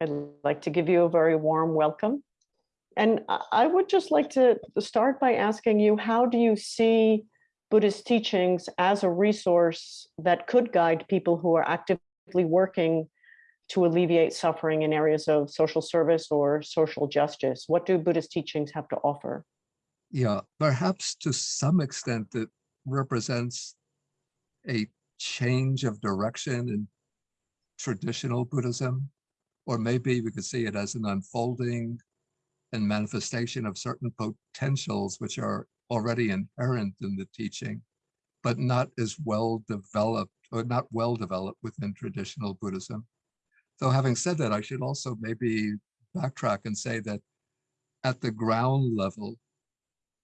I'd like to give you a very warm welcome. And I would just like to start by asking you, how do you see Buddhist teachings as a resource that could guide people who are actively working to alleviate suffering in areas of social service or social justice? What do Buddhist teachings have to offer? Yeah, perhaps to some extent it represents a change of direction in traditional Buddhism, or maybe we could see it as an unfolding and manifestation of certain potentials which are already inherent in the teaching, but not as well developed or not well developed within traditional Buddhism. So having said that, I should also maybe backtrack and say that at the ground level,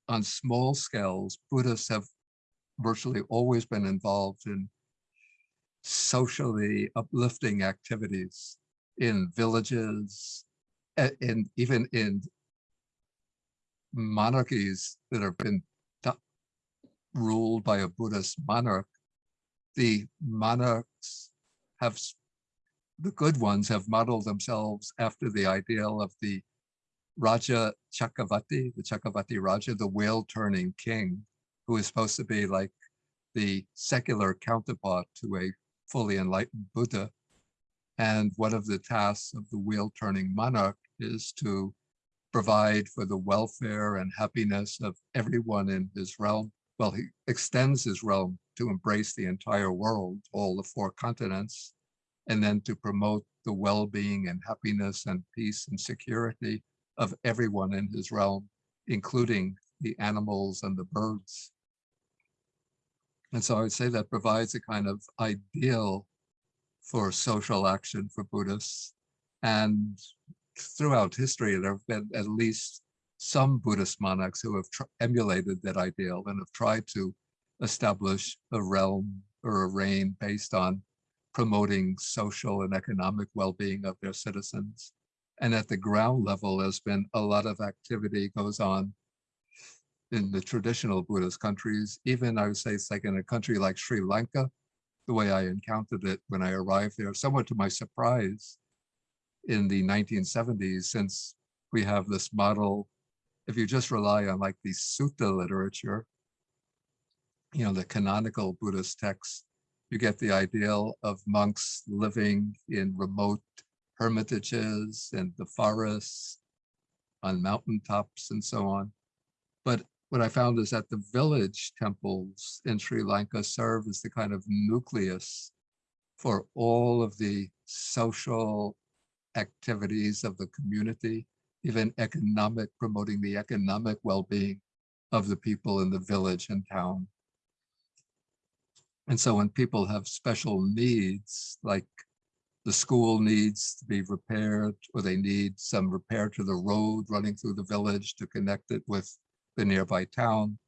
on small scales, Buddhists have virtually always been involved in socially uplifting activities in villages, and even in monarchies that have been ruled by a Buddhist monarch, the monarchs have, the good ones have modeled themselves after the ideal of the Raja Chakravarti, the Chakravarti Raja, the wheel turning king, who is supposed to be like the secular counterpart to a fully enlightened Buddha. And one of the tasks of the wheel turning monarch is to provide for the welfare and happiness of everyone in his realm. Well, he extends his realm to embrace the entire world, all the four continents, and then to promote the well-being and happiness and peace and security of everyone in his realm, including the animals and the birds. And so I would say that provides a kind of ideal for social action for Buddhists. And throughout history, there have been at least some Buddhist monarchs who have emulated that ideal and have tried to establish a realm or a reign based on promoting social and economic well-being of their citizens. And at the ground level, there's been a lot of activity goes on in the traditional Buddhist countries. Even I would say it's like in a country like Sri Lanka, the way I encountered it when I arrived there, somewhat to my surprise in the 1970s, since we have this model, if you just rely on like the sutta literature, you know, the canonical Buddhist texts, you get the ideal of monks living in remote hermitages and the forests on mountaintops and so on. But what I found is that the village temples in Sri Lanka serve as the kind of nucleus for all of the social activities of the community, even economic, promoting the economic well-being of the people in the village and town. And so when people have special needs, like the school needs to be repaired or they need some repair to the road running through the village to connect it with the nearby town,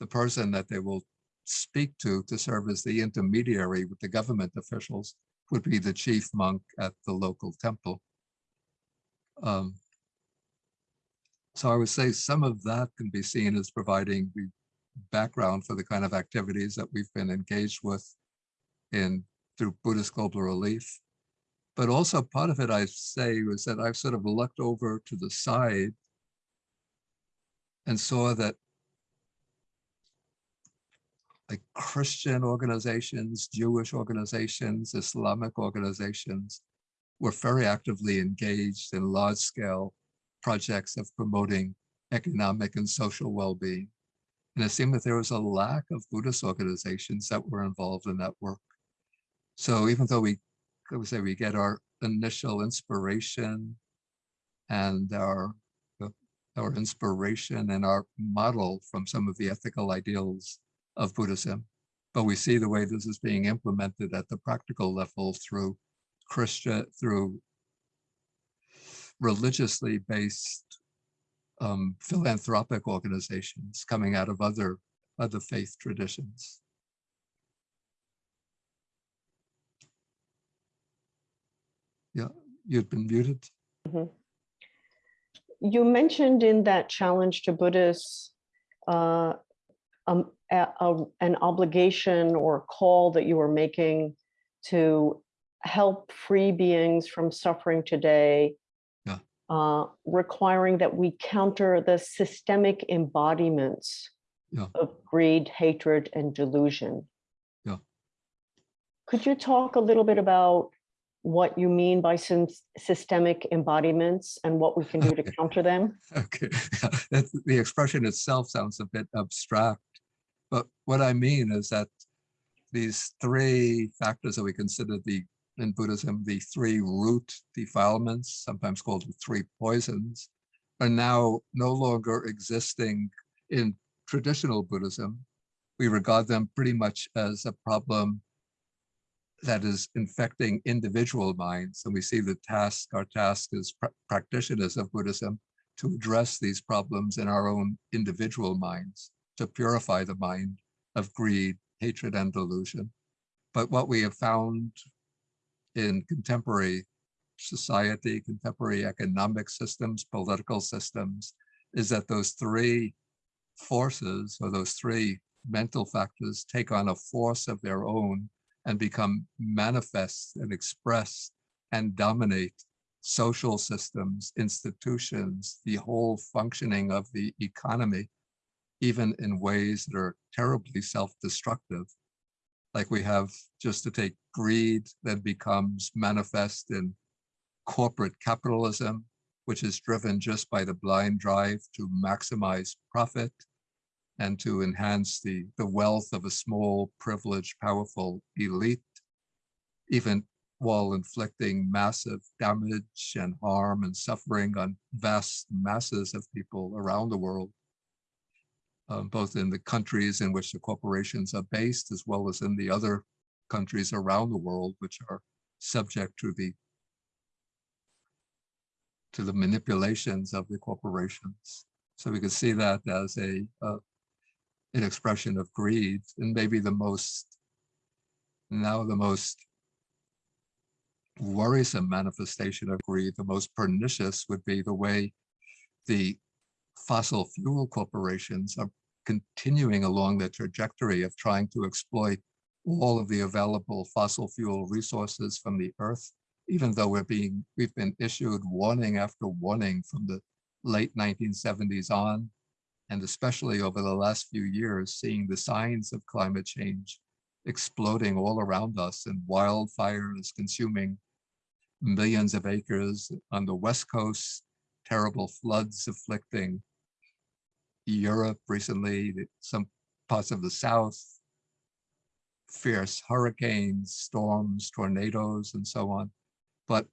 the person that they will speak to to serve as the intermediary with the government officials would be the chief monk at the local temple. Um, so I would say some of that can be seen as providing the background for the kind of activities that we've been engaged with in through Buddhist Global Relief. But also part of it, I say, was that I've sort of looked over to the side and saw that like Christian organizations, Jewish organizations, Islamic organizations were very actively engaged in large scale projects of promoting economic and social well-being. And it seemed that there was a lack of Buddhist organizations that were involved in that work. So even though we I would say we get our initial inspiration and our our inspiration and our model from some of the ethical ideals of Buddhism, but we see the way this is being implemented at the practical level through Christian, through religiously based um, philanthropic organizations coming out of other other faith traditions. Yeah, you've been muted. Mm -hmm. You mentioned in that challenge to Buddhists uh, um, a, a, an obligation or call that you were making to help free beings from suffering today, Yeah. uh, requiring that we counter the systemic embodiments Yeah. of greed, hatred, and delusion. Yeah. Could you talk a little bit about what you mean by sys- systemic embodiments and what we can do to Okay. counter them? Okay, that's, the expression itself sounds a bit abstract, but what I mean is that these three factors that we consider the in Buddhism, the three root defilements, sometimes called the three poisons, are now no longer existing in traditional Buddhism. We regard them pretty much as a problem that is infecting individual minds. And we see the task, our task as pra- practitioners of Buddhism to address these problems in our own individual minds, to purify the mind of greed, hatred, and delusion. But what we have found in contemporary society, contemporary economic systems, political systems, is that those three forces or those three mental factors take on a force of their own and become manifest and expressed and dominate social systems, institutions, the whole functioning of the economy, even in ways that are terribly self-destructive. Like we have, just to take greed that becomes manifest in corporate capitalism, which is driven just by the blind drive to maximize profit and to enhance the, the wealth of a small, privileged, powerful elite, even while inflicting massive damage and harm and suffering on vast masses of people around the world, um, both in the countries in which the corporations are based, as well as in the other countries around the world, which are subject to the to the manipulations of the corporations. So we can see that as a uh, an expression of greed and maybe the most now the most worrisome manifestation of greed, the most pernicious would be the way the fossil fuel corporations are continuing along the trajectory of trying to exploit all of the available fossil fuel resources from the earth, even though we're being, we've been issued warning after warning from the late 1970s on, and especially over the last few years, seeing the signs of climate change exploding all around us and wildfires consuming millions of acres on the west coast, terrible floods afflicting Europe recently, some parts of the south, fierce hurricanes, storms, tornadoes, and so on. But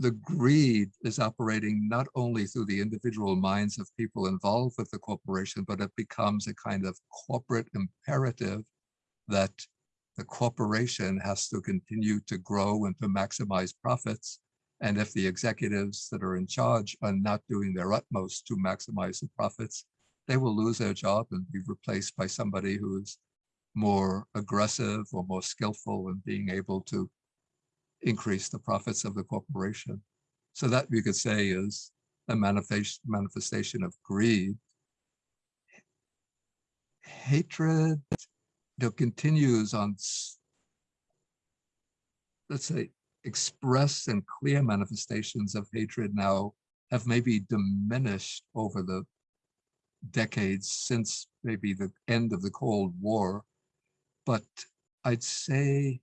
the greed is operating not only through the individual minds of people involved with the corporation, but it becomes a kind of corporate imperative that the corporation has to continue to grow and to maximize profits. And if the executives that are in charge are not doing their utmost to maximize the profits, they will lose their job and be replaced by somebody who is more aggressive or more skillful in being able to increase the profits of the corporation. So that we could say is a manifestation manifestation of greed. Hatred that continues on, let's say, expressed and clear manifestations of hatred now have maybe diminished over the decades since maybe the end of the Cold War. But I'd say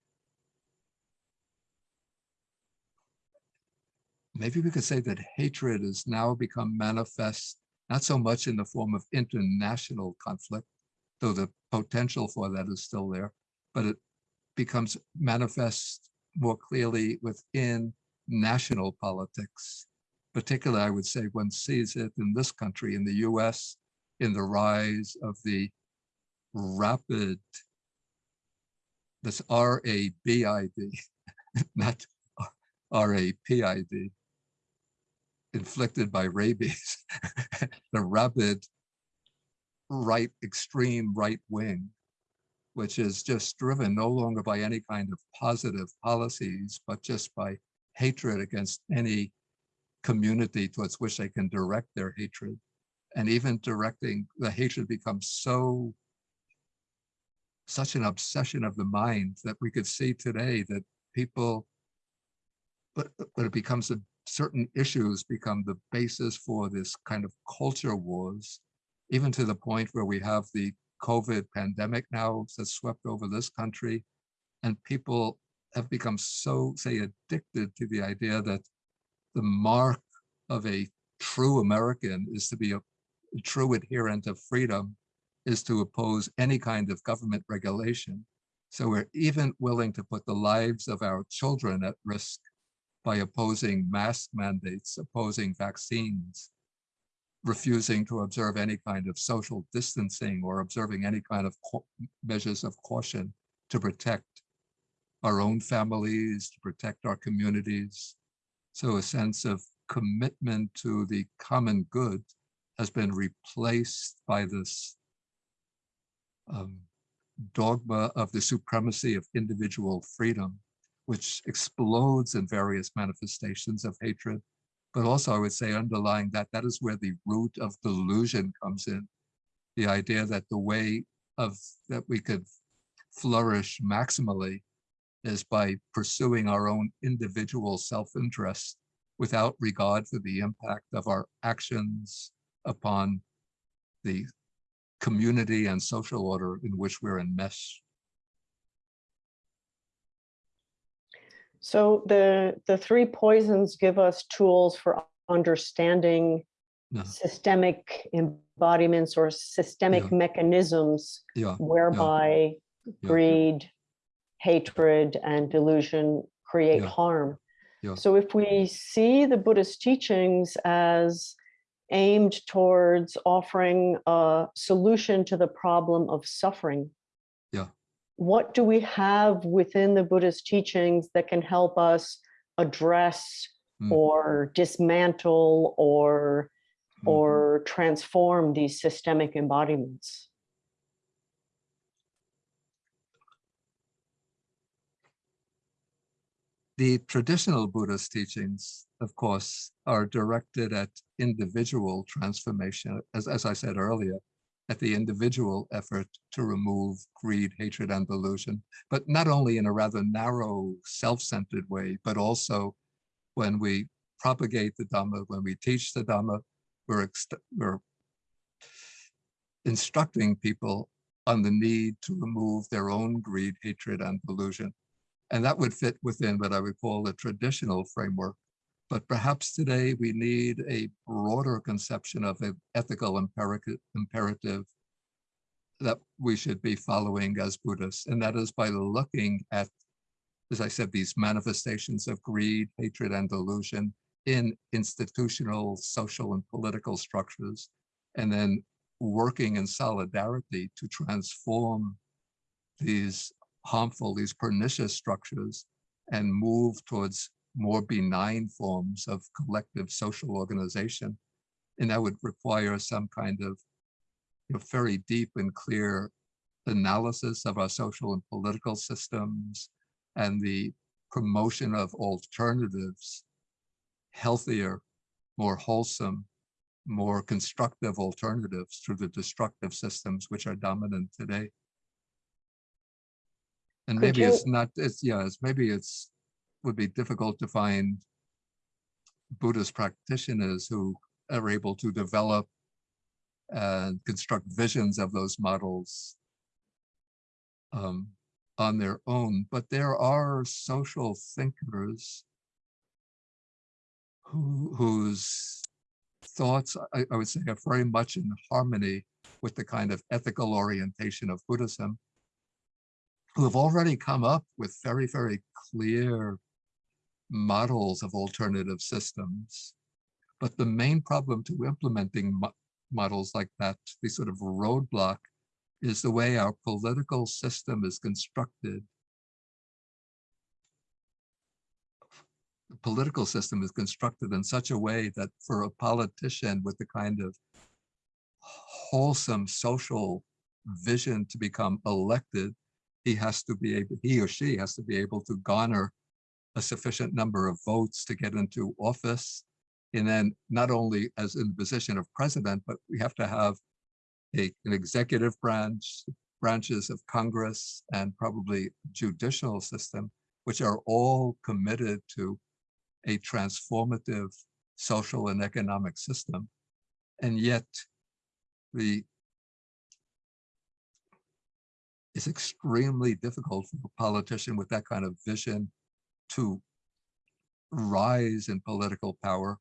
maybe we could say that hatred has now become manifest, not so much in the form of international conflict, though the potential for that is still there, but it becomes manifest more clearly within national politics. Particularly, I would say one sees it in this country, in the US, in the rise of the rapid, this R-A-B-I-D, not R-A-P-I-D, inflicted by rabies, the rabid right, extreme right wing, which is just driven no longer by any kind of positive policies, but just by hatred against any community towards which they can direct their hatred. And even directing the hatred becomes so such an obsession of the mind that we could see today that people, but, but it becomes a certain issues become the basis for this kind of culture wars, even to the point where we have the COVID pandemic now that's swept over this country. And people have become so, say, addicted to the idea that the mark of a true American is to be a, a true adherent of freedom, is to oppose any kind of government regulation. So we're even willing to put the lives of our children at risk by opposing mask mandates, opposing vaccines, refusing to observe any kind of social distancing or observing any kind of measures of caution to protect our own families, to protect our communities. So a sense of commitment to the common good has been replaced by this um, dogma of the supremacy of individual freedom, which explodes in various manifestations of hatred. But also I would say underlying that, that is where the root of delusion comes in. The idea that the way of that we could flourish maximally is by pursuing our own individual self-interest without regard for the impact of our actions upon the community and social order in which we're enmeshed. So the, the three poisons give us tools for understanding Yeah. systemic embodiments or systemic Yeah. mechanisms Yeah, whereby greed, hatred, and delusion create harm. So if we see the Buddhist teachings as aimed towards offering a solution to the problem of suffering. What do we have within the Buddhist teachings that can help us address Hmm. or dismantle or Mhm. or transform these systemic embodiments? The traditional Buddhist teachings, of course, are directed at individual transformation, as, as I said earlier, at the individual effort to remove greed, hatred, and delusion, but not only in a rather narrow, self-centered way, but also when we propagate the Dhamma, when we teach the Dhamma, we're, we're instructing people on the need to remove their own greed, hatred, and delusion. And that would fit within what I would call the traditional framework. But perhaps today we need a broader conception of an ethical imperative, that we should be following as Buddhists. And that is by looking at, as I said, these manifestations of greed, hatred, and delusion in institutional, social, and political structures, and then working in solidarity to transform these harmful, these pernicious structures and move towards more benign forms of collective social organization. And that would require some kind of you know, very deep and clear analysis of our social and political systems and the promotion of alternatives, healthier, more wholesome, more constructive alternatives to the destructive systems which are dominant today. And maybe it's not, it's, yeah, it's, maybe it's, would be difficult to find Buddhist practitioners who are able to develop and construct visions of those models um, on their own, but there are social thinkers who, whose thoughts, I, I would say, are very much in harmony with the kind of ethical orientation of Buddhism, who have already come up with very, very clear models of alternative systems. But the main problem to implementing mo- models like that, the sort of roadblock, is the way our political system is constructed. The political system is constructed in such a way that for a politician with the kind of wholesome social vision to become elected, he has to be able, he or she has to be able to garner a sufficient number of votes to get into office. And then not only as in the position of president, but we have to have a, an executive branch, branches of Congress and probably judicial system, which are all committed to a transformative social and economic system. And yet the it's extremely difficult for a politician with that kind of vision to rise in political power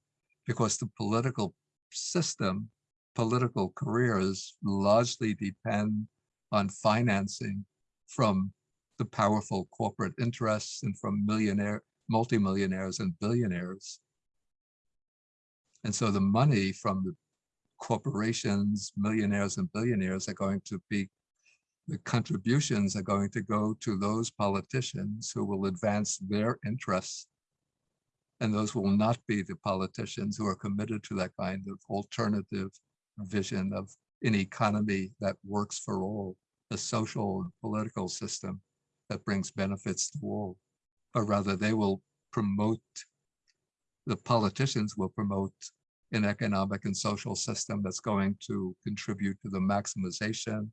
because the political system, political careers largely depend on financing from the powerful corporate interests and from millionaire, multimillionaires and billionaires. And so the money from the corporations, millionaires and billionaires are going to be, the contributions are going to go to those politicians who will advance their interests. And those will not be the politicians who are committed to that kind of alternative vision of an economy that works for all, a social and political system that brings benefits to all, but rather they will promote, the politicians will promote an economic and social system that's going to contribute to the maximization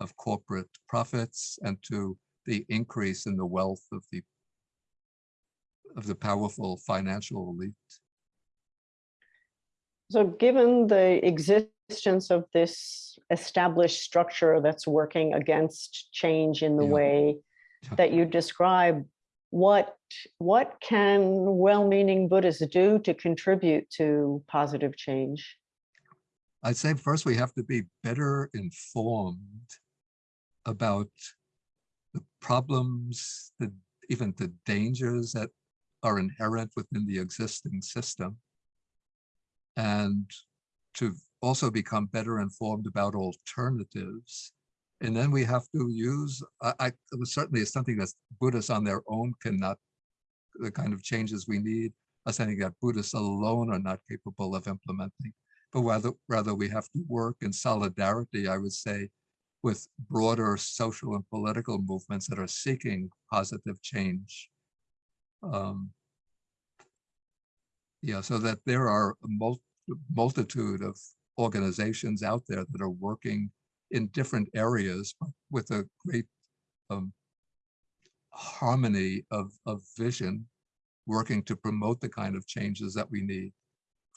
of corporate profits and to the increase in the wealth of the of the powerful financial elite. So given the existence of this established structure that's working against change in the Yeah. way that you describe, what what can well-meaning Buddhists do to contribute to positive change? I'd say first we have to be better informed about the problems, the even the dangers that are inherent within the existing system. And to also become better informed about alternatives. And then we have to use, I, I certainly is something that Buddhists on their own cannot, the kind of changes we need are something that Buddhists alone are not capable of implementing but rather, rather we have to work in solidarity, I would say, with broader social and political movements that are seeking positive change. Um, yeah, so that there are a mul multitude of organizations out there that are working in different areas with a great um, harmony of, of vision, working to promote the kind of changes that we need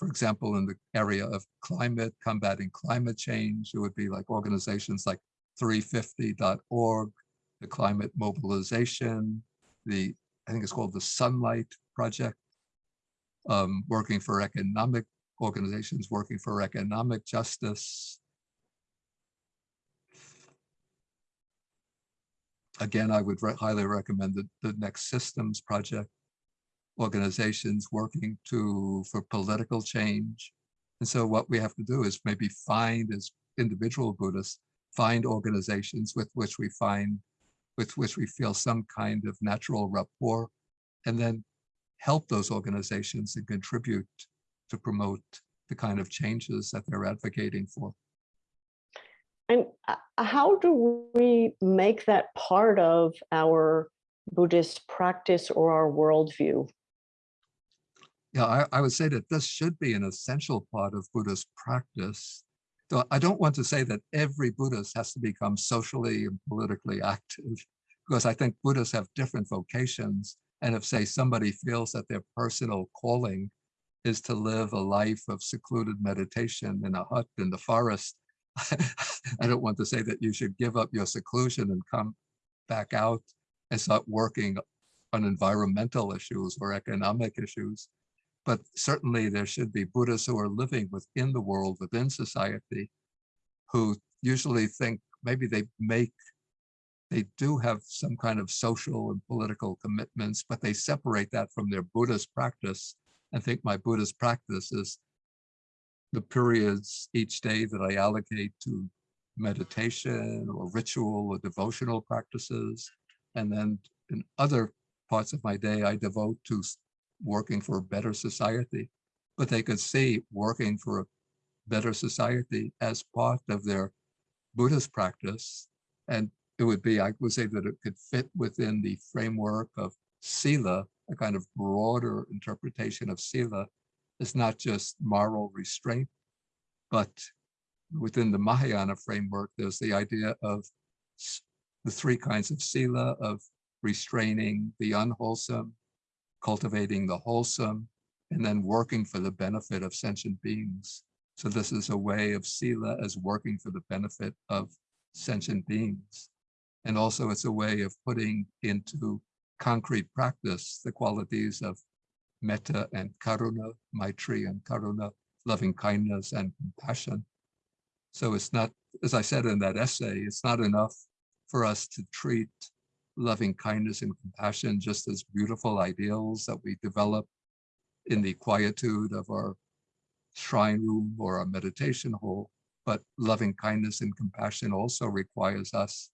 for example, in the area of climate, combating climate change, it would be like organizations like 350.org, the climate mobilization, the, I think it's called the Sunlight Project, um, working for economic organizations, working for economic justice. Again, I would re highly recommend the, the Next Systems Project, organizations working to for political change. And so what we have to do is maybe find as individual Buddhists, find organizations with which we find, with which we feel some kind of natural rapport, and then help those organizations and contribute to promote the kind of changes that they're advocating for. And uh, how do we make that part of our Buddhist practice or our worldview? Yeah, I, I would say that this should be an essential part of Buddhist practice. So I don't want to say that every Buddhist has to become socially and politically active, because I think Buddhists have different vocations. And if, say, somebody feels that their personal calling is to live a life of secluded meditation in a hut in the forest, I don't want to say that you should give up your seclusion and come back out and start working on environmental issues or economic issues but certainly there should be Buddhists who are living within the world, within society, who usually think maybe they make, they do have some kind of social and political commitments, but they separate that from their Buddhist practice and think my Buddhist practice is the periods each day that I allocate to meditation or ritual or devotional practices. And then in other parts of my day, I devote to working for a better society, but they could see working for a better society as part of their Buddhist practice. And it would be, I would say that it could fit within the framework of Sila, a kind of broader interpretation of Sila. It's not just moral restraint, but within the Mahayana framework, there's the idea of the three kinds of sila of restraining the unwholesome, cultivating the wholesome, and then working for the benefit of sentient beings. So this is a way of sila as working for the benefit of sentient beings. And also it's a way of putting into concrete practice the qualities of metta and karuna, maitri and karuna, loving kindness and compassion. So it's not, as I said in that essay, it's not enough for us to treat loving kindness and compassion just as beautiful ideals that we develop in the quietude of our shrine room or our meditation hall. But loving kindness and compassion also requires us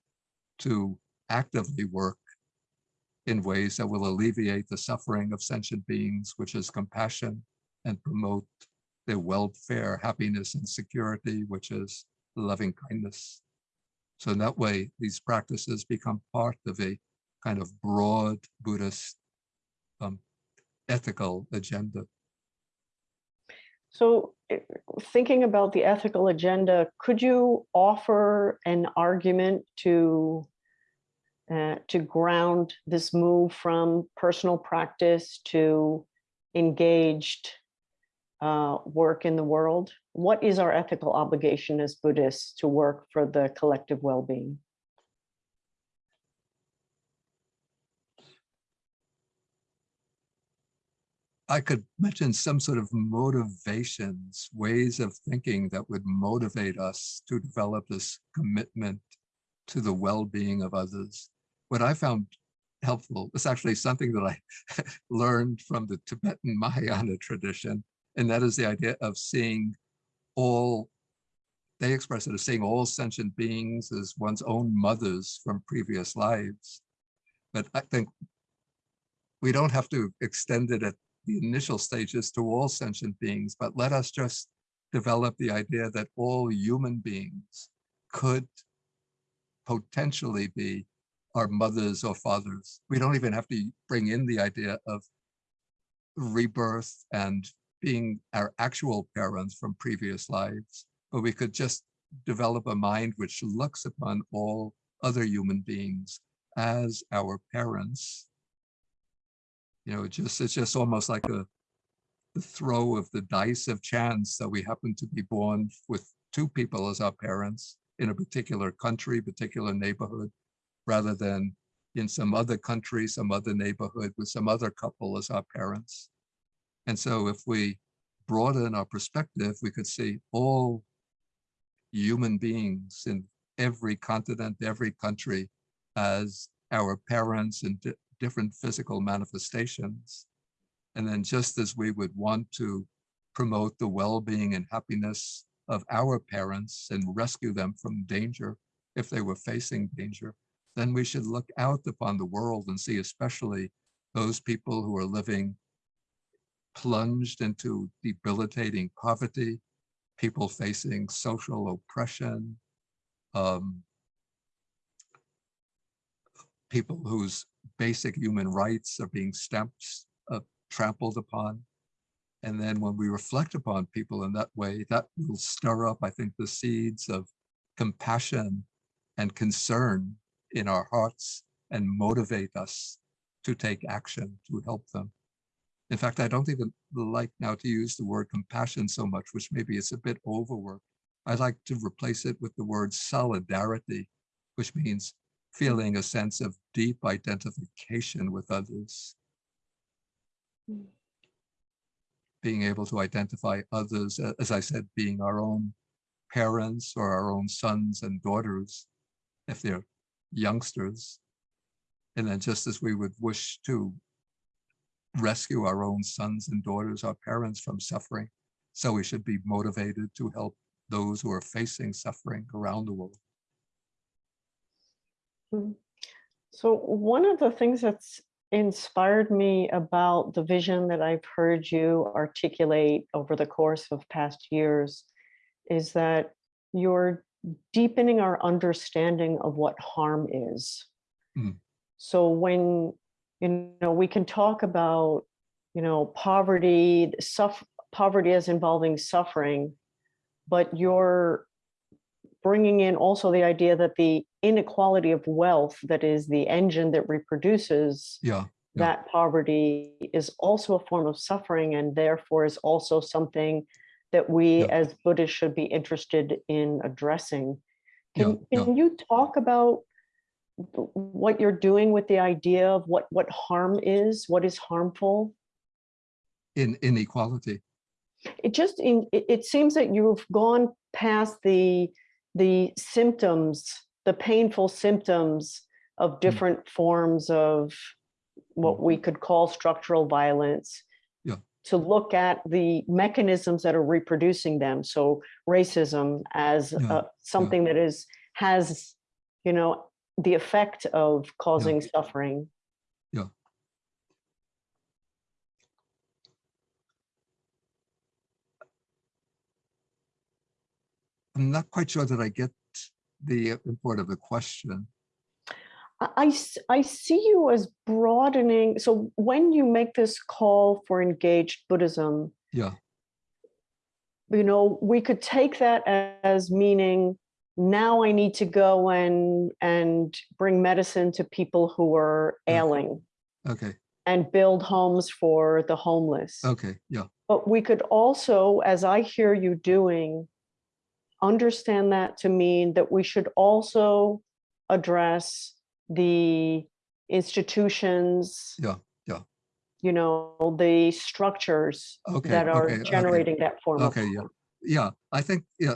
to actively work in ways that will alleviate the suffering of sentient beings, which is compassion, and promote their welfare, happiness, and security, which is loving kindness. So in that way, these practices become part of a kind of broad Buddhist um, ethical agenda. So eh, thinking about the ethical agenda, could you offer an argument to uh, to ground this move from personal practice to engaged uh, work in the world? What is our ethical obligation as Buddhists to work for the collective well-being? I could mention some sort of motivations, ways of thinking that would motivate us to develop this commitment to the well-being of others. What I found helpful is actually something that I learned from the Tibetan Mahayana tradition, and that is the idea of seeing all, they express it as seeing all sentient beings as one's own mothers from previous lives. But I think we don't have to extend it at the initial stages to all sentient beings, but let us just develop the idea that all human beings could potentially be our mothers or fathers. We don't even have to bring in the idea of rebirth and being our actual parents from previous lives, but we could just develop a mind which looks upon all other human beings as our parents you know, it just it's just almost like a the throw of the dice of chance that we happen to be born with two people as our parents in a particular country, particular neighborhood, rather than in some other country, some other neighborhood with some other couple as our parents. And so if we broaden our perspective, we could see all human beings in every continent, every country as our parents and different physical manifestations. And then just as we would want to promote the well-being and happiness of our parents and rescue them from danger if they were facing danger, then we should look out upon the world and see especially those people who are living plunged into debilitating poverty, people facing social oppression, um, people whose basic human rights are being stamped, uh, trampled upon. And then when we reflect upon people in that way, that will stir up, I think, the seeds of compassion and concern in our hearts and motivate us to take action to help them. In fact, I don't even like now to use the word compassion so much, which maybe it's a bit overworked. I like to replace it with the word solidarity, which means feeling a sense of deep identification with others. Mm. Being able to identify others, as I said, being our own parents or our own sons and daughters, if they're youngsters. And then just as we would wish to rescue our own sons and daughters, our parents from suffering, so we should be motivated to help those who are facing suffering around the world. Mm. So one of the things that's inspired me about the vision that I've heard you articulate over the course of past years is that you're deepening our understanding of what harm is. Mm. So when, you know, we can talk about, you know, poverty, suffer, poverty as involving suffering, but you're bringing in also the idea that the inequality of wealth that is the engine that reproduces Yeah, Yeah. that poverty is also a form of suffering and therefore is also something that we Yeah. as Buddhists should be interested in addressing. Can, can you talk about what you're doing with the idea of what, what harm is, what is harmful? in inequality. It just, in it, it seems that you've gone past the, the symptoms, the painful symptoms of different forms of what we could call structural violence. Yeah. To look at the mechanisms that are reproducing them. So racism as Yeah, uh, something that is, has, you know, the effect of causing suffering. Yeah. I'm not quite sure that I get the uh, import of the question. I, I see you as broadening. So when you make this call for engaged Buddhism, Yeah, you know, we could take that as meaning now I need to go and and bring medicine to people who are ailing okay, and build homes for the homeless. okay, yeah, But we could also, as I hear you doing, understand that to mean that we should also address the institutions. Yeah, yeah. You know, the structures Okay, that are okay, okay. generating that form of. Okay, yeah, yeah, I think, yeah.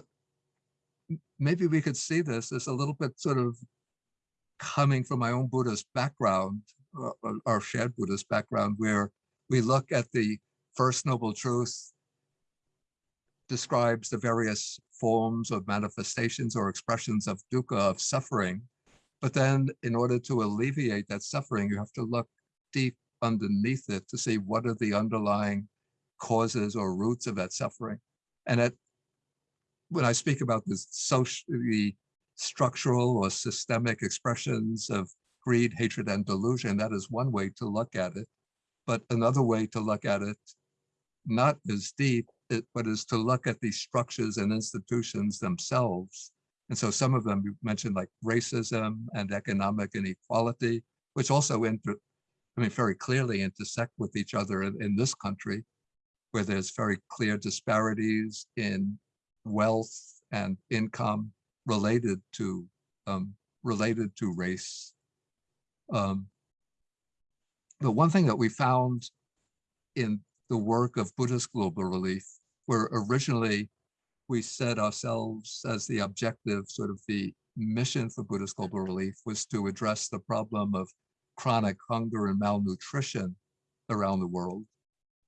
Maybe we could see this as a little bit sort of coming from my own Buddhist background, our shared Buddhist background, where we look at the First Noble Truth describes the various forms of manifestations or expressions of dukkha, of suffering. But then in order to alleviate that suffering, you have to look deep underneath it to see what are the underlying causes or roots of that suffering. And it, when I speak about the social, the structural or systemic expressions of greed, hatred, and delusion, that is one way to look at it. But another way to look at it, not as deep, it, but is to look at these structures and institutions themselves. And so some of them you mentioned like racism and economic inequality, which also inter, I mean, very clearly intersect with each other in, in this country, where there's very clear disparities in wealth and income related to um, related to race. Um, the one thing that we found in the work of Buddhist Global Relief, where originally we set ourselves as the objective, sort of the mission for Buddhist Global Relief was to address the problem of chronic hunger and malnutrition around the world.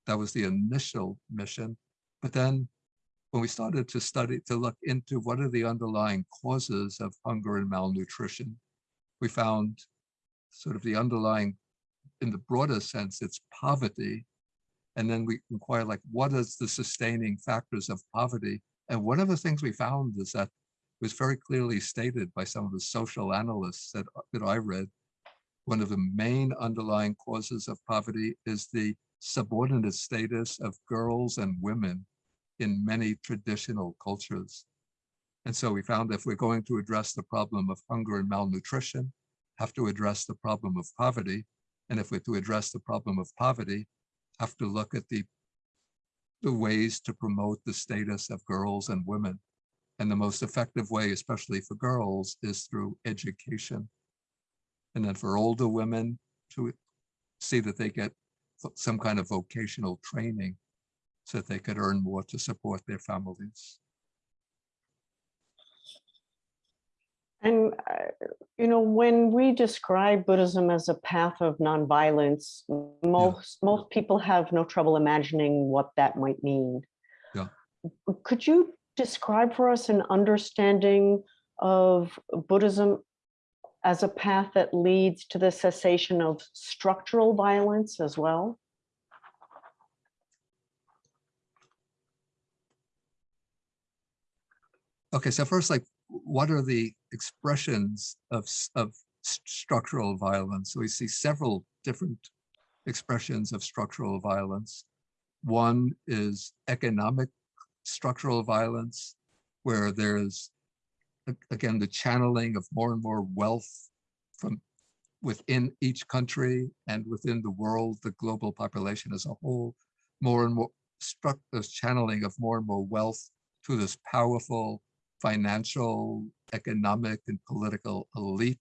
That was the initial mission. But then when we started to study, to look into what are the underlying causes of hunger and malnutrition, we found sort of the underlying, in the broader sense, it's poverty. And then we inquire like, what is the sustaining factors of poverty? And one of the things we found is that it was very clearly stated by some of the social analysts that, that I read. One of the main underlying causes of poverty is the subordinate status of girls and women in many traditional cultures. And so we found if we're going to address the problem of hunger and malnutrition, have to address the problem of poverty. And if we're to address the problem of poverty, have to look at the, the ways to promote the status of girls and women. And the most effective way, especially for girls, is through education. And then for older women to see that they get some kind of vocational training so that they could earn more to support their families. And, uh, you know, when we describe Buddhism as a path of nonviolence, most, most people have no trouble imagining what that might mean. Yeah. Could you describe for us an understanding of Buddhism as a path that leads to the cessation of structural violence as well? Okay, so first, like, what are the expressions of, of structural violence? So we see several different expressions of structural violence. One is economic structural violence, where there's again, the channeling of more and more wealth from within each country and within the world, the global population as a whole, more and more struck this channeling of more and more wealth to this powerful financial, economic, and political elite,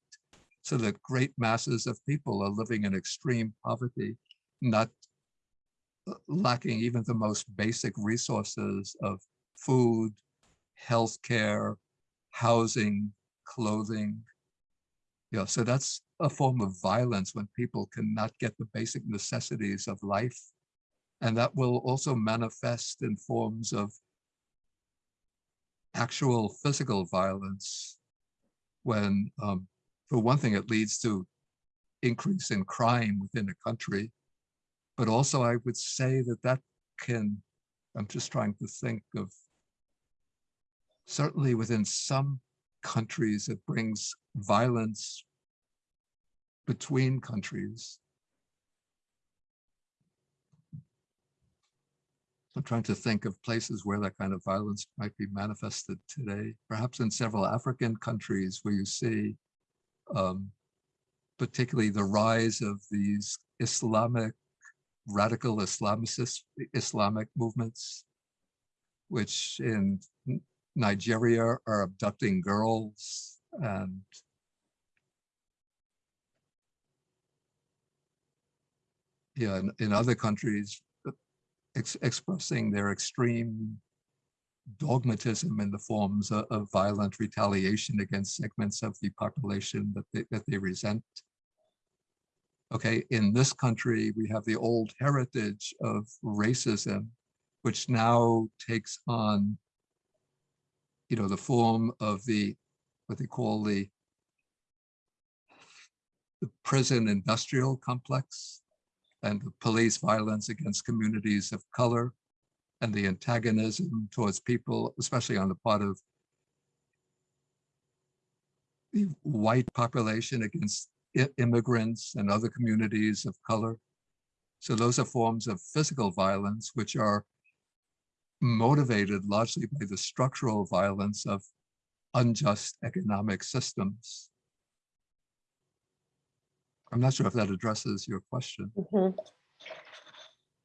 so that great masses of people are living in extreme poverty, not uh, lacking even the most basic resources of food, healthcare, housing, clothing. Yeah, so that's a form of violence when people cannot get the basic necessities of life. And that will also manifest in forms of actual physical violence when, um, for one thing, it leads to increase in crime within a country. But also I would say that that can, I'm just trying to think of, certainly within some countries, it brings violence between countries. I'm trying to think of places where that kind of violence might be manifested today, perhaps in several African countries where you see um, particularly the rise of these Islamic, radical Islamicist Islamic movements, which in Nigeria are abducting girls and yeah, in, in other countries, ex- expressing their extreme dogmatism in the forms of, of violent retaliation against segments of the population that they, that they resent. Okay, in this country, we have the old heritage of racism, which now takes on, you know, the form of the, what they call the, the prison industrial complex and the police violence against communities of color and the antagonism towards people, especially on the part of the white population against immigrants and other communities of color. So those are forms of physical violence, which are motivated largely by the structural violence of unjust economic systems. I'm not sure if that addresses your question. Mhm.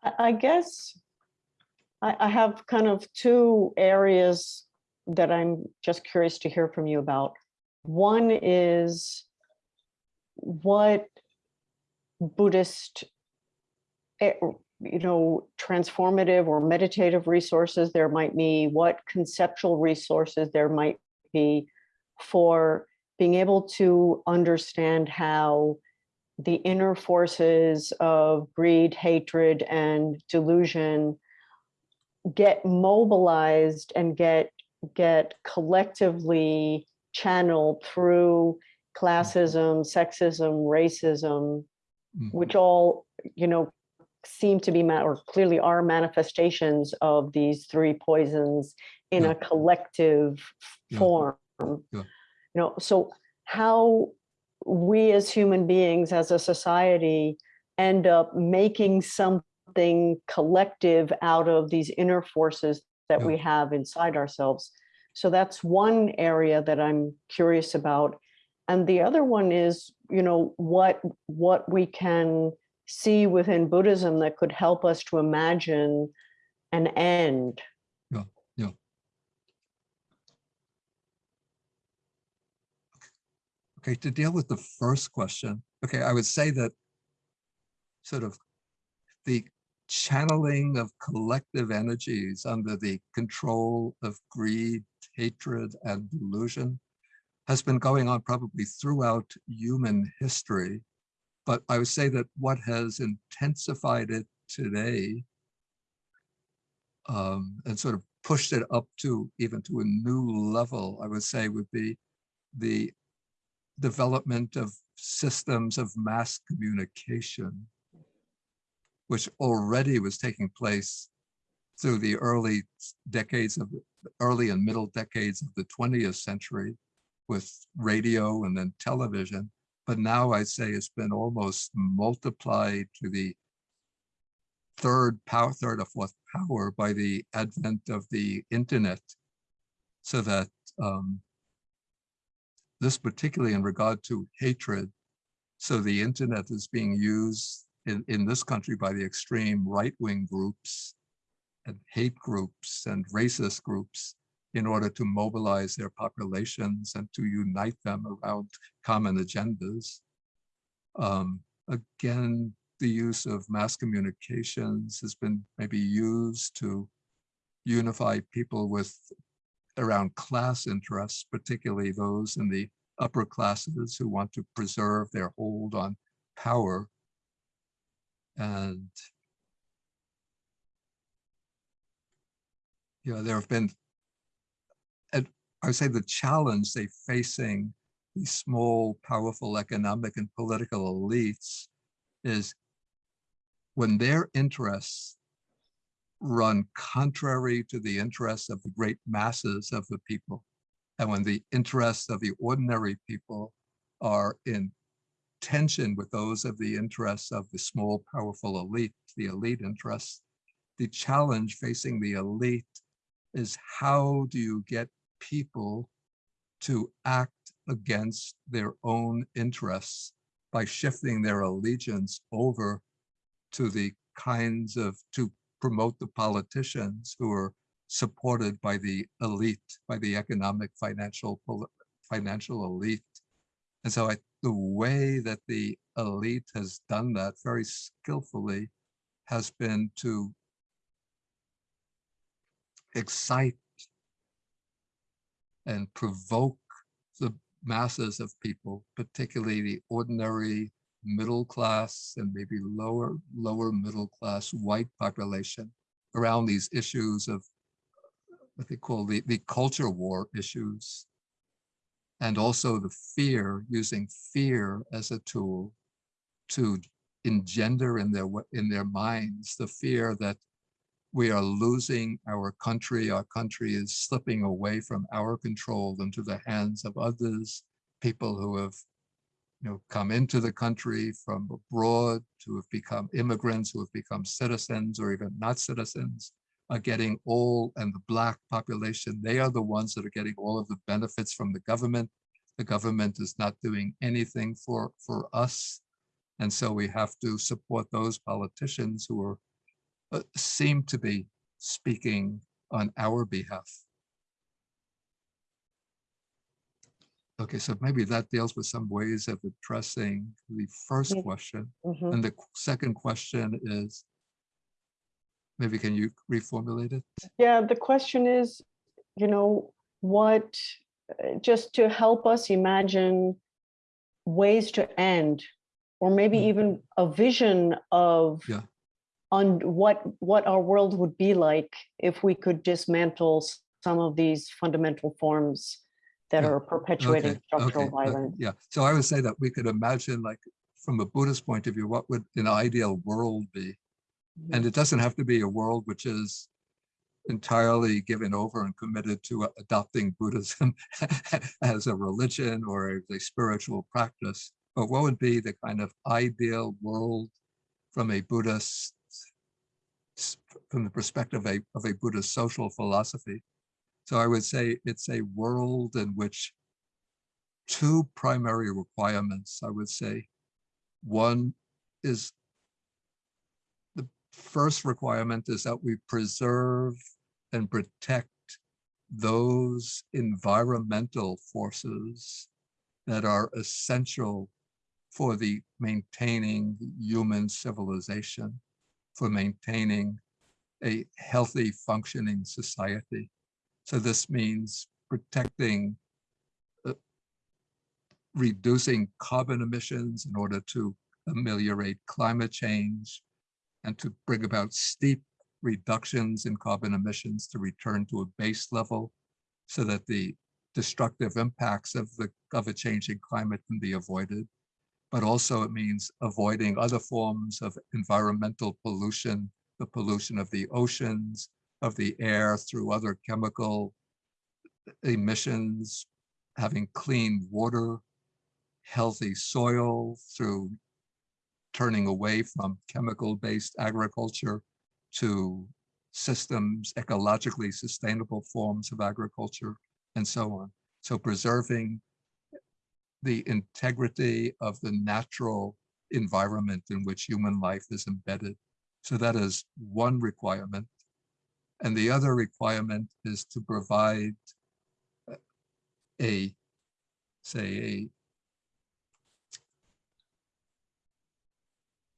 I, I guess I, I have kind of two areas that I'm just curious to hear from you about. One is what Buddhist, eh, you know, transformative or meditative resources there might be, what conceptual resources there might be for being able to understand how the inner forces of greed, hatred, and delusion get mobilized and get get collectively channeled through mm-hmm. classism, sexism, racism, which mm-hmm. all you know seem to be or clearly are manifestations of these three poisons in Yeah. a collective Yeah. form. Yeah. You know, so how we as human beings, as a society, end up making something collective out of these inner forces that we have inside ourselves. So that's one area that I'm curious about. And the other one is, you know, what what we can see within Buddhism that could help us to imagine an end. Okay, to deal with the first question, okay, I would say that sort of the channeling of collective energies under the control of greed, hatred, and delusion has been going on probably throughout human history. But I would say that what has intensified it today um, and sort of pushed it up to even to a new level, I would say would be the development of systems of mass communication, which already was taking place through the early decades of early and middle decades of the 20th century with radio and then television. But now I'd say it's been almost multiplied to the third power, third or fourth power by the advent of the internet. So that um, this particularly in regard to hatred. So the internet is being used in, in this country by the extreme right-wing groups and hate groups and racist groups in order to mobilize their populations and to unite them around common agendas. Um, again, the use of mass communications has been maybe used to unify people with around class interests, particularly those in the upper classes who want to preserve their hold on power. And you know, there have been, and I would say the challenge they facing these small, powerful economic and political elites is when their interests run contrary to the interests of the great masses of the people. And when the interests of the ordinary people are in tension with those of the interests of the small, powerful elite, the elite interests, the challenge facing the elite is how do you get people to act against their own interests by shifting their allegiance over to the kinds of, to promote the politicians who are supported by the elite, by the economic, financial, financial elite. And so I, the way that the elite has done that very skillfully has been to excite and provoke the masses of people, particularly the ordinary middle class and maybe lower lower middle class white population around these issues of what they call the, the culture war issues and also the fear using fear as a tool to engender in their in their minds the fear that we are losing our country our country is slipping away from our control into the hands of others people who have you know, come into the country from abroad, who have become immigrants, who have become citizens or even not citizens, are getting all, and the black population, they are the ones that are getting all of the benefits from the government. The government is not doing anything for, for us. And so we have to support those politicians who are, uh, seem to be speaking on our behalf. Okay, so maybe that deals with some ways of addressing the first Yeah. question. Mhm. And the second question is, maybe can you reformulate it? Yeah, the question is, you know, what, uh, just to help us imagine ways to end, or maybe Mm. even a vision of Yeah. on what, what our world would be like if we could dismantle some of these fundamental forms that are perpetuating Okay, structural okay, uh, violence. Yeah, so I would say that we could imagine like, from a Buddhist point of view, what would an ideal world be? And it doesn't have to be a world which is entirely given over and committed to adopting Buddhism as a religion or as a spiritual practice. But what would be the kind of ideal world from a Buddhist, from the perspective of a, of a Buddhist social philosophy? So I would say it's a world in which two primary requirements, I would say. One is the first requirement is that we preserve and protect those environmental forces that are essential for the maintaining human civilization, for maintaining a healthy functioning society. So this means protecting, uh, reducing carbon emissions in order to ameliorate climate change and to bring about steep reductions in carbon emissions to return to a base level so that the destructive impacts of the of a changing climate can be avoided. But also it means avoiding other forms of environmental pollution, the pollution of the oceans, of the air through other chemical emissions, having clean water, healthy soil through turning away from chemical-based agriculture to systems, ecologically sustainable forms of agriculture, and so on. So preserving the integrity of the natural environment in which human life is embedded. So that is one requirement. And the other requirement is to provide uh, a, say, a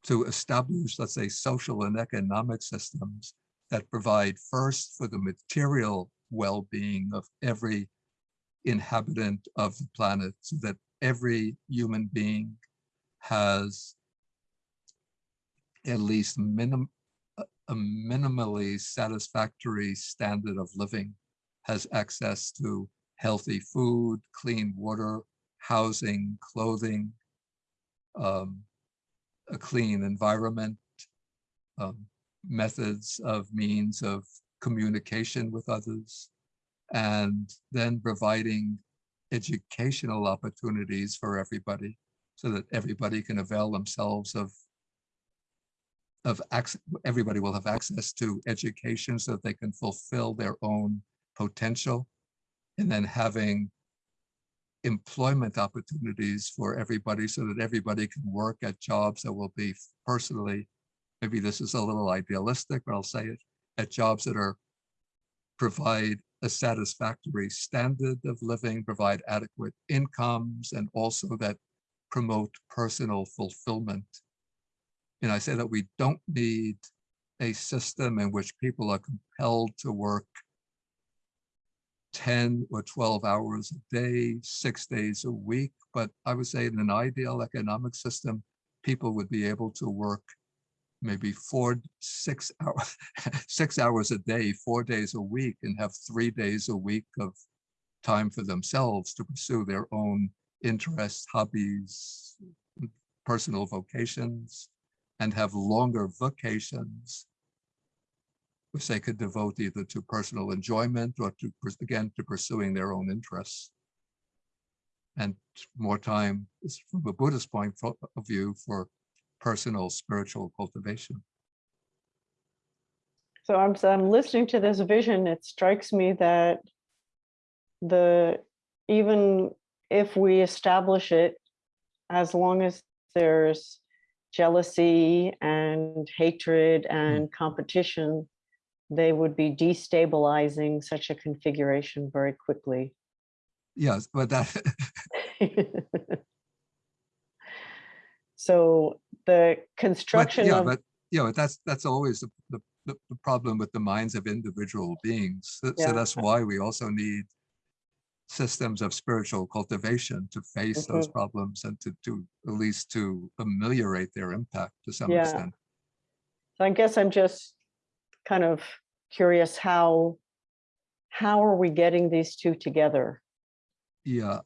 to establish, let's say, social and economic systems that provide first for the material well-being of every inhabitant of the planet so that every human being has at least minim a minimally satisfactory standard of living, has access to healthy food, clean water, housing, clothing, um, a clean environment, um, methods of means of communication with others, and then providing educational opportunities for everybody so that everybody can avail themselves of of access, everybody will have access to education so that they can fulfill their own potential. And then having employment opportunities for everybody so that everybody can work at jobs that will be personally, maybe this is a little idealistic, but I'll say it, at jobs that are provide a satisfactory standard of living, provide adequate incomes, and also that promote personal fulfillment. And I say that we don't need a system in which people are compelled to work 10 or 12 hours a day, six days a week. But I would say in an ideal economic system, people would be able to work maybe four, six hours, six hours a day, four days a week, and have three days a week of time for themselves to pursue their own interests, hobbies, personal vocations, and have longer vacations which they could devote either to personal enjoyment or to, again, to pursuing their own interests. And more time is from a Buddhist point of view for personal spiritual cultivation. So I'm, I'm listening to this vision, it strikes me that the, even if we establish it, as long as there's jealousy and hatred mm. and competition, they would be destabilizing such a configuration very quickly. Yes, but that, So the but construction yeah, of, but, you know, that's, that's always the, the, the problem with the minds of individual beings. So so that's why we also need systems of spiritual cultivation to face those Mhm. problems and to, to, at least to ameliorate their impact to some Yeah. extent. So I guess I'm just kind of curious how, how are we getting these two together? Yeah.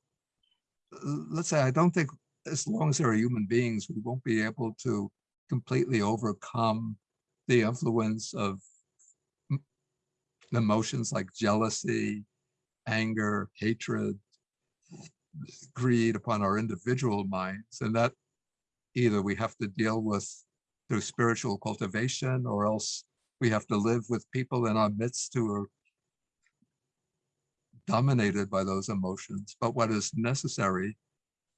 Let's say, I don't think, as long as there are human beings, we won't be able to completely overcome the influence of emotions like jealousy, anger, hatred, greed upon our individual minds. And that either we have to deal with through spiritual cultivation or else we have to live with people in our midst who are dominated by those emotions. But what is necessary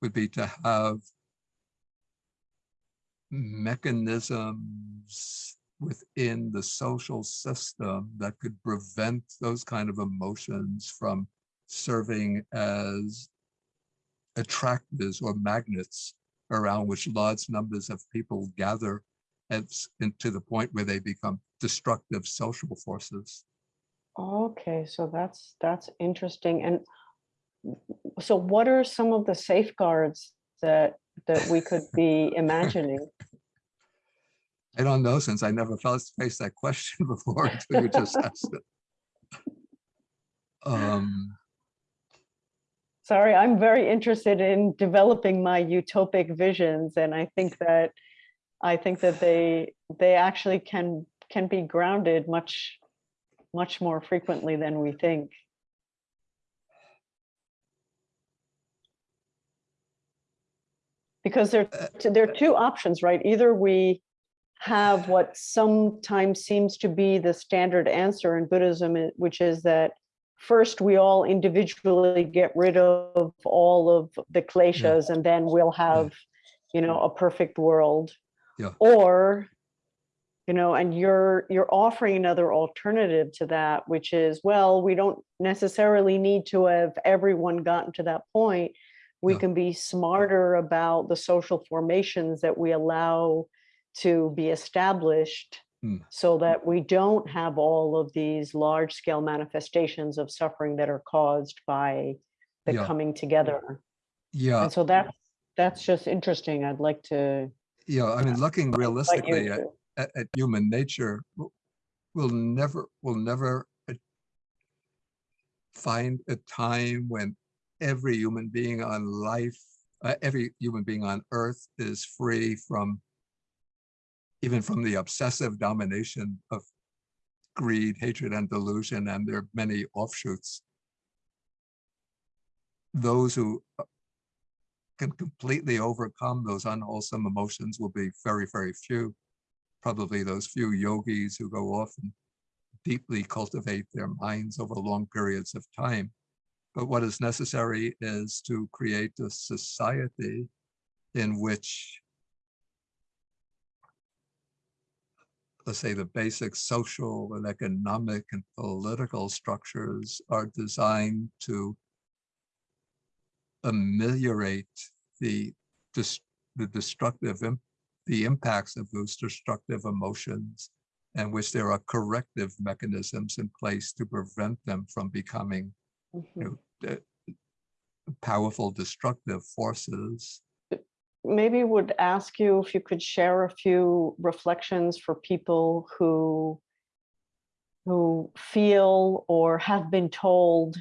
would be to have mechanisms within the social system that could prevent those kind of emotions from serving as attractors or magnets around which large numbers of people gather and and to the point where they become destructive social forces. Okay, so that's, that's interesting. And so what are some of the safeguards that, that we could be imagining? I don't know, since I never felt- faced that question before until you just asked it. Um, Sorry, I'm very interested in developing my utopic visions and I think that, I think that they, they actually can, can be grounded much, much more frequently than we think. Because there, Uh, there are two options, right? Either we have what sometimes seems to be the standard answer in Buddhism, which is that first we all individually get rid of all of the kleshas and then we'll have, you know, a perfect world. Yeah. Or, you know, and you're, you're offering another alternative to that, which is, well, we don't necessarily need to have everyone gotten to that point. We Yeah. can be smarter about the social formations that we allow to be established Hmm. so that we don't have all of these large scale manifestations of suffering that are caused by the Yeah. coming together. Yeah, And so that, that's just interesting. I'd like to. yeah, I mean, looking realistically at, at, at human nature, we'll never, we'll never uh, find a time when every human being on life, uh, every human being on earth is free from even from the obsessive domination of greed, hatred, and delusion, and their many offshoots. Those who uh, can completely overcome those unwholesome emotions will be very, very few. Probably those few yogis who go off and deeply cultivate their minds over long periods of time. But what is necessary is to create a society in which let's say the basic social and economic and political structures are designed to ameliorate the the destructive the impacts of those destructive emotions and which there are corrective mechanisms in place to prevent them from becoming you Mhm. know, powerful destructive forces Maybe would ask you if you could share a few reflections for people who who feel or have been told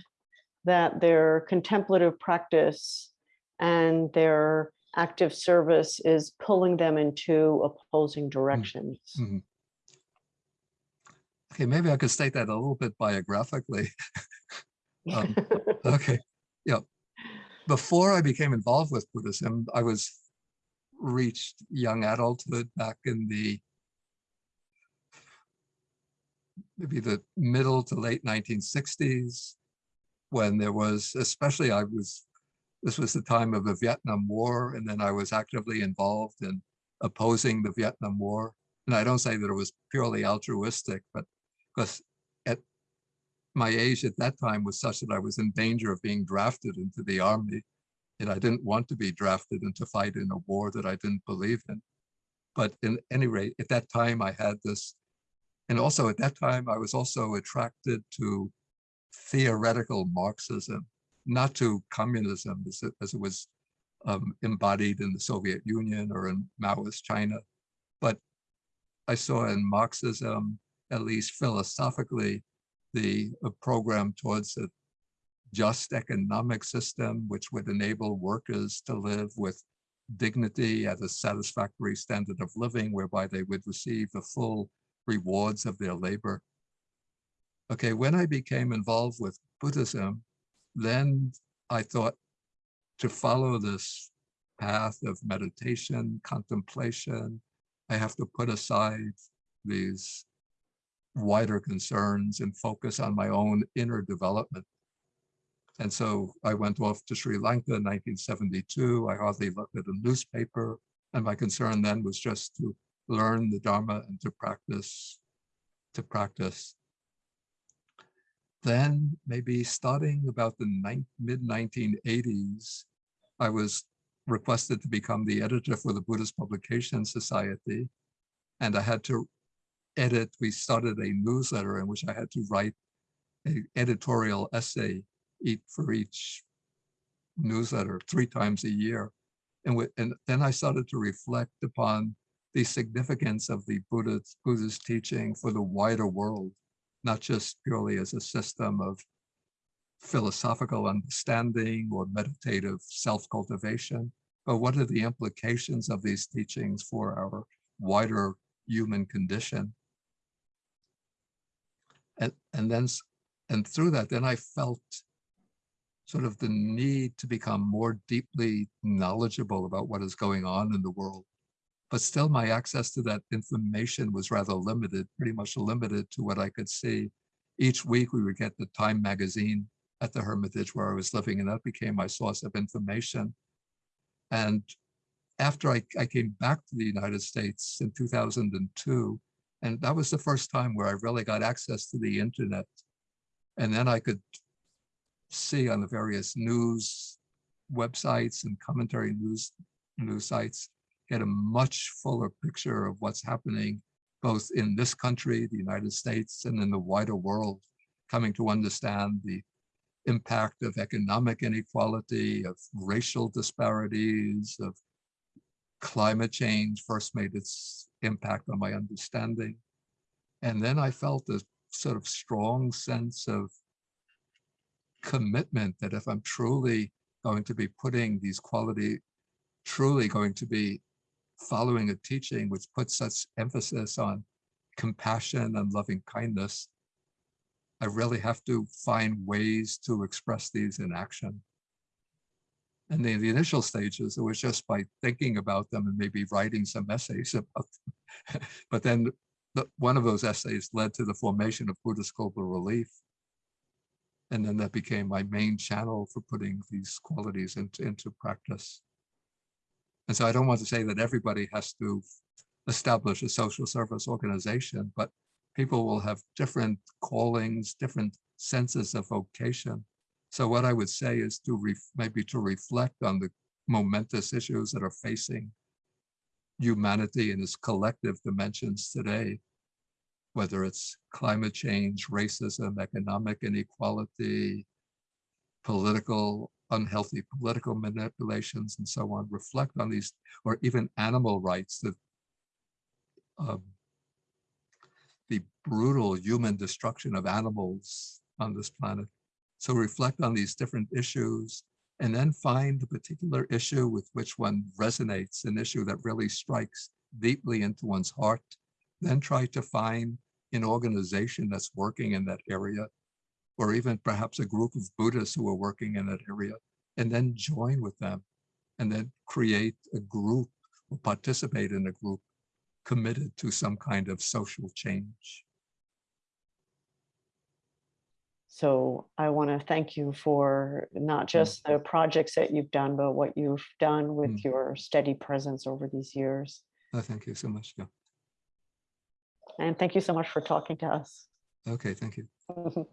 that their contemplative practice and their active service is pulling them into opposing directions. Mhm. Okay, maybe I could state that a little bit biographically. Um, Okay, yeah. Before I became involved with Buddhism, I was reached young adulthood back in the maybe the middle to late 1960s when there was, especially I was, this was the time of the Vietnam War, and then I was actively involved in opposing the Vietnam War. And I don't say that it was purely altruistic, but because at my age at that time was such that I was in danger of being drafted into the army. And I didn't want to be drafted and to fight in a war that I didn't believe in. But in any rate, at that time I had this, and also at that time I was also attracted to theoretical Marxism, not to communism as it, as it was um, embodied in the Soviet Union or in Maoist China. But I saw in Marxism, at least philosophically, the program towards a just economic system which would enable workers to live with dignity at a satisfactory standard of living whereby they would receive the full rewards of their labor. Okay, when I became involved with Buddhism, then I thought to follow this path of meditation, contemplation, I have to put aside these wider concerns and focus on my own inner development. And so I went off to Sri Lanka in 1972. I hardly looked at a newspaper. And my concern then was just to learn the Dharma and to practice, to practice. Then maybe starting about the mid 1980s, I was requested to become the editor for the Buddhist Publication Society. And I had to edit, we started a newsletter in which I had to write an editorial essay each for each newsletter three times a year. And, wi- and then I started to reflect upon the significance of the Buddha's, Buddha's teaching for the wider world, not just purely as a system of philosophical understanding or meditative self-cultivation, but what are the implications of these teachings for our wider human condition? And, and then, and through that, then I felt sort of the need to become more deeply knowledgeable about what is going on in the world. But still my access to that information was rather limited, pretty much limited to what I could see each week we would get the Time magazine at the Hermitage where I was living, and that became my source of information. And after I, I came back to the United States in 2002, and that was the first time where I really got access to the internet. And then I could see on the various news websites and commentary news news sites get a much fuller picture of what's happening both in this country, the United States, and in the wider world, coming to understand the impact of economic inequality, of racial disparities, of climate change first made its impact on my understanding. And then I felt a sort of strong sense of commitment that if I'm truly going to be putting these quality, truly going to be following a teaching which puts such emphasis on compassion and loving kindness, I really have to find ways to express these in action. And in the initial stages, it was just by thinking about them and maybe writing some essays about them. but then the, one of those essays led to the formation of Buddhist Global Relief. And then that became my main channel for putting these qualities into, into practice. And so I don't want to say that everybody has to establish a social service organization, but people will have different callings, different senses of vocation. So what I would say is to maybe to reflect on the momentous issues that are facing humanity in its collective dimensions today, whether it's climate change, racism, economic inequality, political, unhealthy political manipulations and so on, reflect on these, or even animal rights, the, um, the brutal human destruction of animals on this planet. So reflect on these different issues and then find the particular issue with which one resonates, an issue that really strikes deeply into one's heart, then try to find an organization that's working in that area, or even perhaps a group of Buddhists who are working in that area, and then join with them, and then create a group or participate in a group committed to some kind of social change. So I want to thank you for not just the projects that you've done, but what you've done with Mm. your steady presence over these years. Uh, thank you so much. Yeah. And thank you so much for talking to us. Okay, thank you.